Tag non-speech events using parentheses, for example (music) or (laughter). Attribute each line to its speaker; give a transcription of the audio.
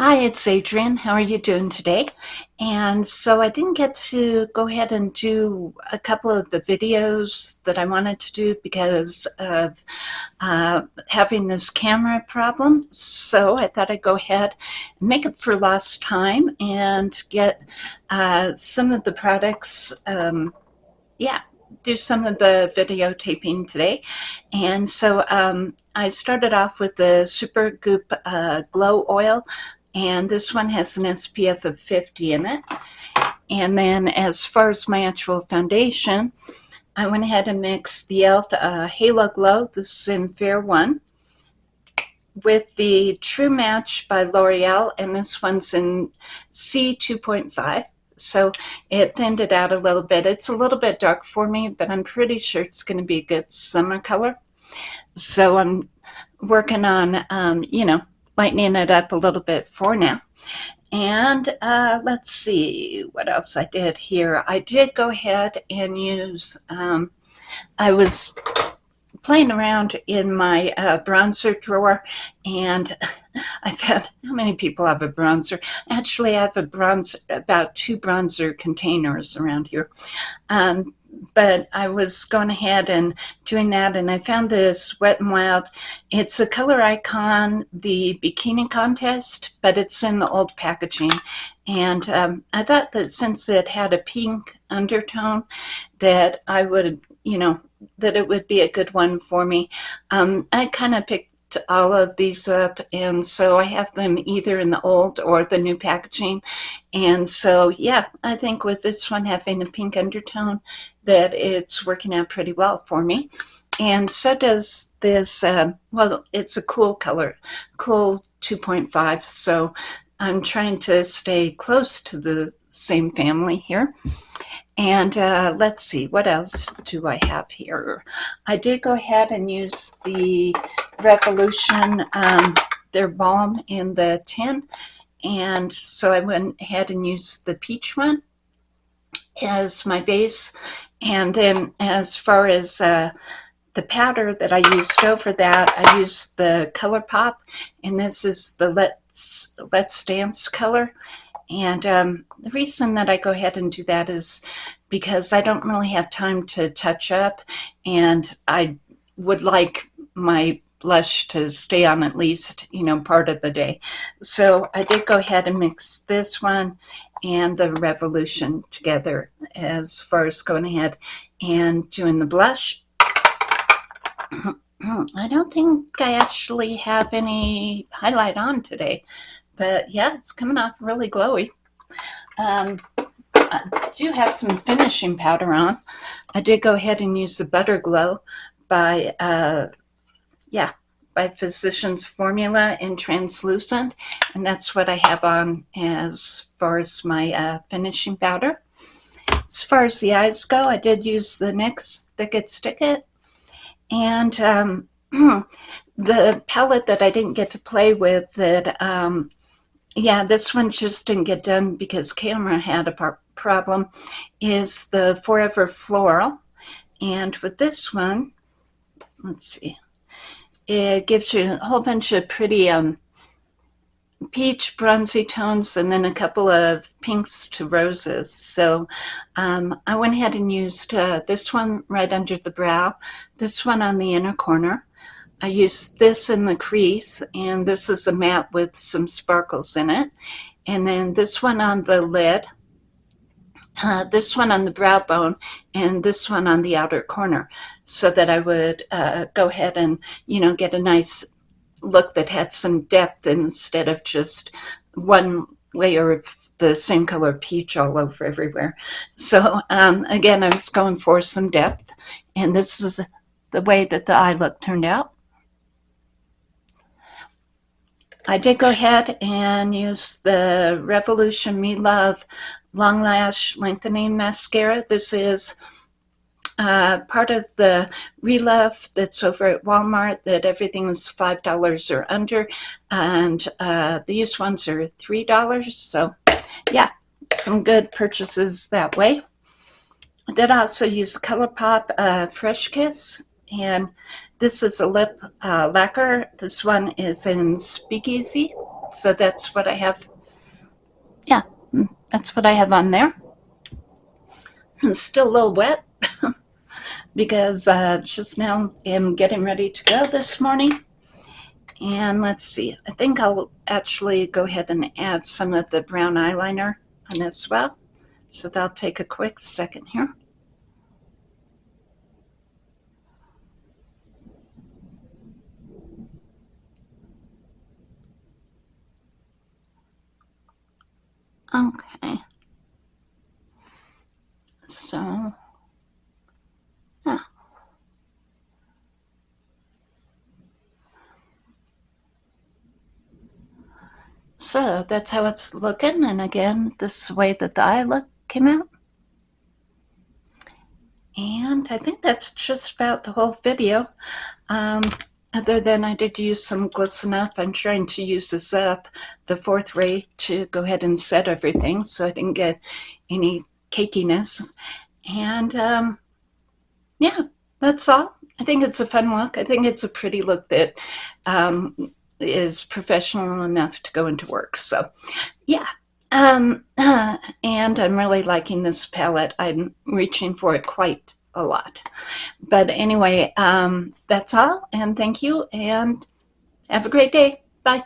Speaker 1: Hi, it's Adrienne. How are you doing today? And so I didn't get to go ahead and do a couple of the videos that I wanted to do because of uh, having this camera problem. So I thought I'd go ahead and make up for lost time and get uh, some of the products, um, yeah, do some of the videotaping today. And so um, I started off with the Supergoop uh, Glow Oil and this one has an SPF of 50 in it. And then as far as my actual foundation, I went ahead and mixed the e.l.f. Uh, Halo Glow, this is in Fair 1, with the True Match by L'Oreal, and this one's in C2.5. So it thinned it out a little bit. It's a little bit dark for me, but I'm pretty sure it's going to be a good summer color. So I'm working on, um, you know, lightening it up a little bit for now. And uh, let's see what else I did here. I did go ahead and use, um, I was playing around in my uh, bronzer drawer and (laughs) I found how many people have a bronzer. Actually, I have a bronzer, about two bronzer containers around here. Um, but I was going ahead and doing that and I found this Wet n Wild. It's a color icon, the bikini contest, but it's in the old packaging. And um, I thought that since it had a pink undertone that I would, you know, that it would be a good one for me. Um, I kind of picked all of these up and so I have them either in the old or the new packaging. And so yeah I think with this one having a pink undertone that it's working out pretty well for me. And so does this uh, well it's a cool color cool 2.5 so I'm trying to stay close to the same family here and uh, let's see, what else do I have here? I did go ahead and use the Revolution, um, their balm in the tin. And so I went ahead and used the peach one as my base. And then as far as uh, the powder that I used over that, I used the ColourPop. And this is the Let's, Let's Dance color. And um, the reason that I go ahead and do that is because I don't really have time to touch up and I would like my blush to stay on at least, you know, part of the day. So I did go ahead and mix this one and the Revolution together as far as going ahead and doing the blush. I don't think I actually have any highlight on today. But yeah, it's coming off really glowy. Um, I do have some finishing powder on. I did go ahead and use the Butter Glow by, uh, yeah, by Physicians Formula in translucent. And that's what I have on as far as my uh, finishing powder. As far as the eyes go, I did use the NYX Thick It Stick It. And um, (clears throat) the palette that I didn't get to play with that um, yeah, this one just didn't get done because camera had a problem, is the Forever Floral. And with this one, let's see, it gives you a whole bunch of pretty um, peach bronzy tones and then a couple of pinks to roses. So um, I went ahead and used uh, this one right under the brow, this one on the inner corner, I used this in the crease, and this is a matte with some sparkles in it. And then this one on the lid, uh, this one on the brow bone, and this one on the outer corner, so that I would uh, go ahead and, you know, get a nice look that had some depth instead of just one layer of the same color peach all over everywhere. So um, again, I was going for some depth, and this is the way that the eye look turned out. I did go ahead and use the Revolution Relove Long Lash Lengthening Mascara. This is uh, part of the Relove that's over at Walmart that everything is $5 or under. And uh, these ones are $3. So yeah, some good purchases that way. I did also use ColourPop uh, Fresh Kiss and this is a lip uh, lacquer. This one is in Speakeasy. so that's what I have. Yeah, mm, that's what I have on there. It's still a little wet because uh, just now I'm getting ready to go this morning. And let's see, I think I'll actually go ahead and add some of the brown eyeliner on as well. So that'll take a quick second here. Okay. So, yeah. So that's how it's looking. And again, this is the way that the eye look came out. And I think that's just about the whole video. Um, other than I did use some glisten up, I'm trying to use this up, the fourth ray, to go ahead and set everything so I didn't get any cakiness. And um, yeah, that's all. I think it's a fun look. I think it's a pretty look that um, is professional enough to go into work. So yeah. Um, uh, (clears throat) and I'm really liking this palette. I'm reaching for it quite a lot. But anyway, um, that's all. And thank you. And have a great day. Bye.